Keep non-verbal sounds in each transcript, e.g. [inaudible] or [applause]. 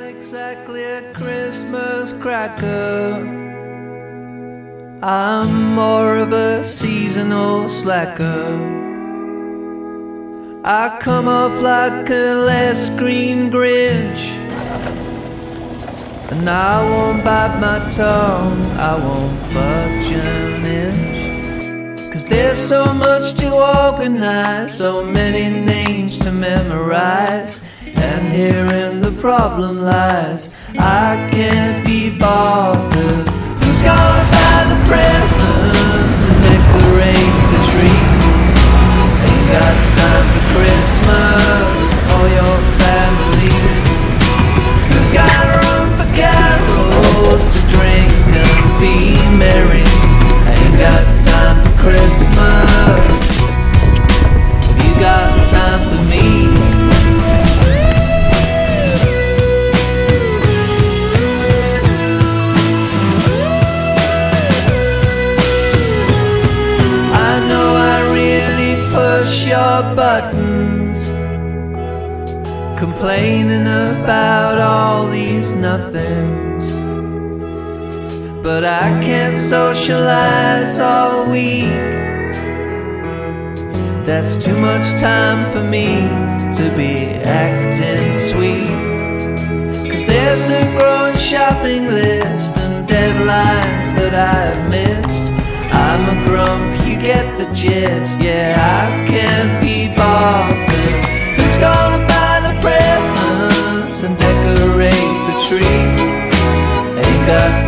exactly a Christmas cracker. I'm more of a seasonal slacker. I come off like a less green Grinch. And I won't bite my tongue, I won't budge an inch. Cause there's so much to organize, so many names to memorize. And herein the problem lies, I can't be bothered. Who's gonna buy the presents push your buttons, complaining about all these nothings. But I can't socialize all week. That's too much time for me to be acting sweet. Cause there's a growing shopping list and deadlines that I've missed. Gist. Yeah, I can't be bothered. Who's gonna buy the presents and decorate the tree? Ain't got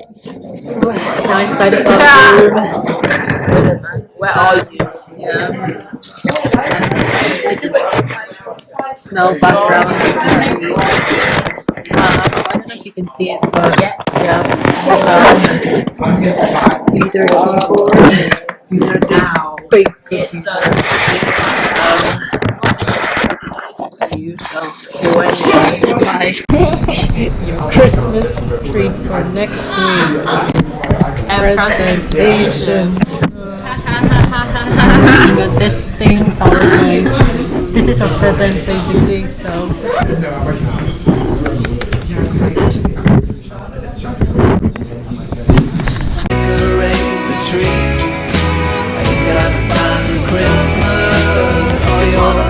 Now inside the bathroom. Where are you? Yeah. Snow background. Uh, I don't know if you can see it, but yeah. Um, either keyboard, either this big cookie. Um, you so when Christmas tree for next week presentation. This thing PowerPoint. This is our present basically, so decorate the tree. I Ain't got time for Christmas. Just wanna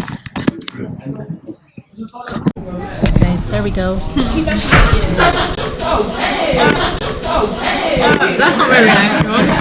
there we go. [laughs] Oh, oh, That's not very nice.